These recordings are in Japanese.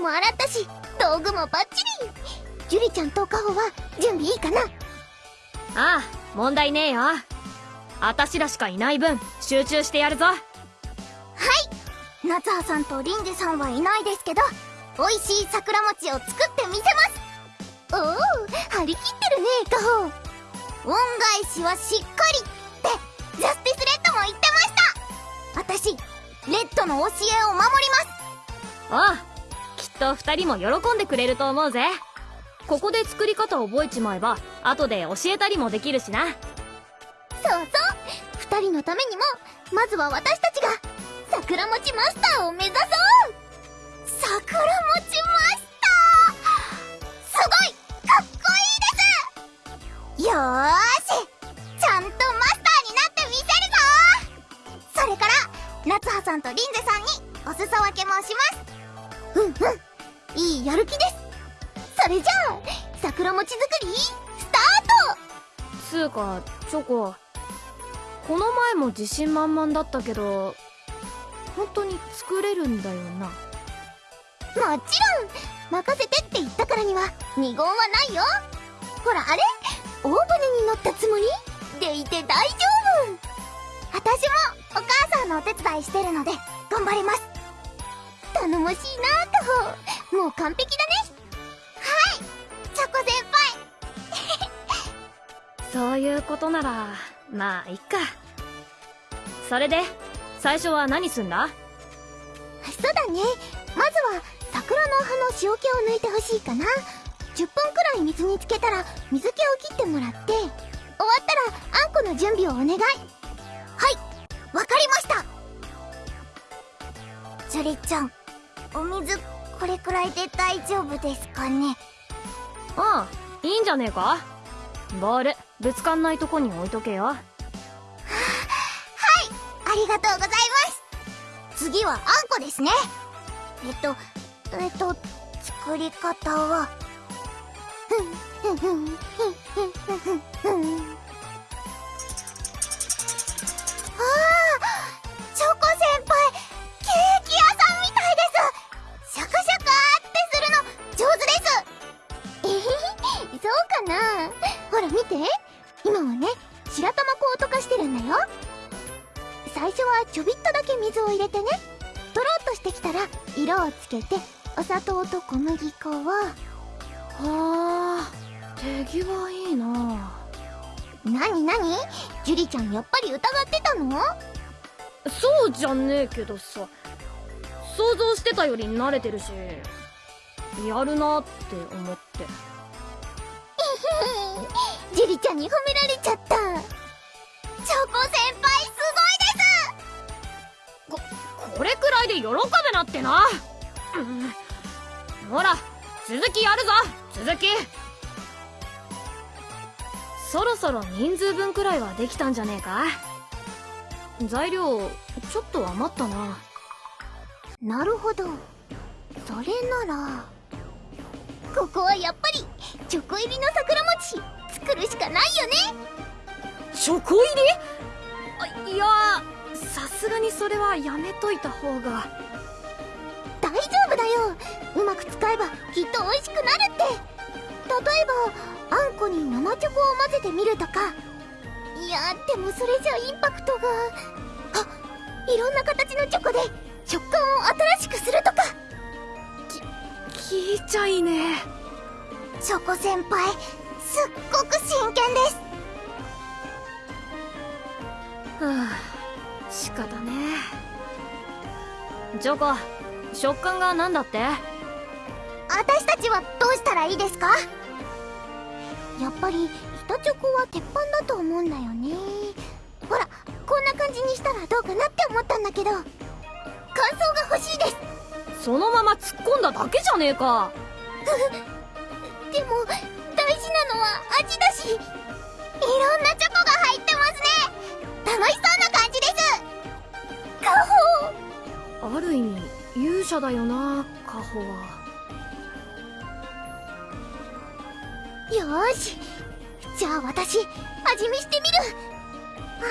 も洗ったし道具もバッチリ。ジュリちゃんとカホは準備いいかな？ああ問題ねえよ。あたしらしかいない分集中してやるぞ。はい。夏葉さんとリンジさんはいないですけど美味しい桜餅を作ってみせます。おお張り切ってるねカホ恩返しはしっかりってジャスティスレッドも言ってました。私レッドの教えを守ります。ああと二人も喜んでくれると思うぜ。ここで作り方覚えちまえば後で教えたりもできるしな。そうそう。二人のためにもまずは私たちが桜餅マスターを目指そう。桜餅マスター。すごいかっこいいです。よーし。ちゃんとマスターになってみせるぞ。それから夏葉さんとリンゼさんにお裾分けもします。うんうん。いいやる気です。それじゃあ桜餅作りスタート。つうかチョコこの前も自信満々だったけど本当に作れるんだよな。もちろん任せてって言ったからには二言はないよ。ほらあれ大船に乗ったつもり？でいて大丈夫。私もお母さんのお手伝いしてるので頑張ります。頼もしいなカホもう完璧だね。はい。チョコ先輩。そういうことならまあいっか。それで最初は何すんだ？そうだね。まずは桜の葉の塩気を抜いてほしいかな。10分くらい水につけたら水気を切ってもらって終わったらあんこの準備をお願い。はい。わかりました。ジュリちゃんお水これくらいで大丈夫ですかね。ああいいんじゃねえか？ボールぶつかんないとこに置いとけよ。ありがとうございます。次はあんこですね。えっとえっと作り方は。ふんふんふんふんふんふんふんそうかな。ほら見て。今はね白玉粉を溶かしてるんだよ。最初はちょびっとだけ水を入れてねとろっとしてきたら色をつけてお砂糖と小麦粉を。はあ手際いいな。なになにジュリちゃんやっぱり疑ってたの？そうじゃねえけどさ。想像してたより慣れてるしやるなって思ってジュリちゃんに褒められちゃった。チョコ先輩すこれくらいで喜べなってな、うん。ほら続きやるぞ。続き。そろそろ人数分くらいはできたんじゃねえか。材料ちょっと余ったな。ごいなるほど。それなら。ここはやっぱりチョコ入りの桜餅作るしかないよね。チョコ入りあいやさすがにそれはやめといた方が。大丈夫だよ。うまく使えばきっと美味しくなるって。例えばあんこに生チョコを混ぜてみるとか。いやでもそれじゃインパクトが。あいろんな形のチョコで食感を新しくするとか。聞いちゃいね。チョコ先輩すっごく真剣です。はあ仕方ねチョコ食感が何だって？私たちはどうしたらいいですか？やっぱり板チョコは鉄板だと思うんだよね。ほらこんな感じにしたらどうかなって思ったんだけど。感想が欲しいです。そのまま突っ込んだだけじゃねえか。でもなのは味だしいろんなチョコが入ってますね。楽しそうな感じです。カホある意味勇者だよなカホは。よーし。じゃあ私味見してみる。あ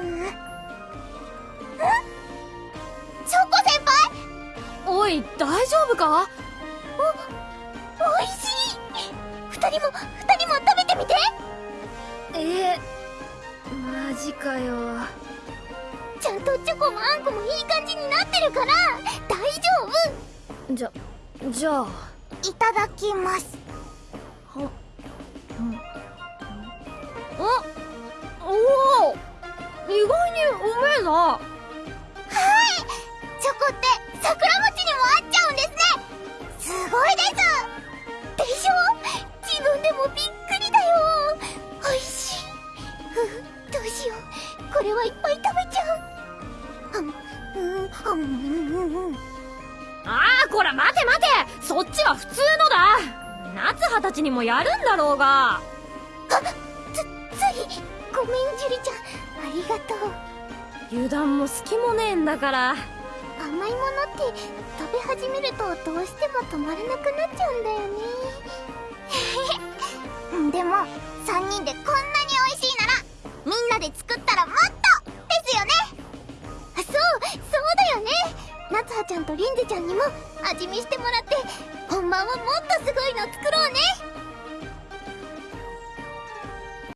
ーん。ん？チョコ先輩？おい大丈夫か？おいしい。二人も二人えマジかよ。ちゃんとチョコもあんこもいい感じになってるから大丈夫。じゃじゃあいただきます。はうん。あおお意外にうめえなちにもやるんだろうが。あつついごめんジュリちゃん。ありがとう。油断も隙もねえんだから。甘いものって食べ始めるとどうしても止まらなくなっちゃうんだよね。でも3人でこんなに美味しいならみんなで作ったらもっとですよね。あそうそうだよね。夏葉ちゃんとリンゼちゃんにも味見してもらって本番はもっとすごいの作ろうね。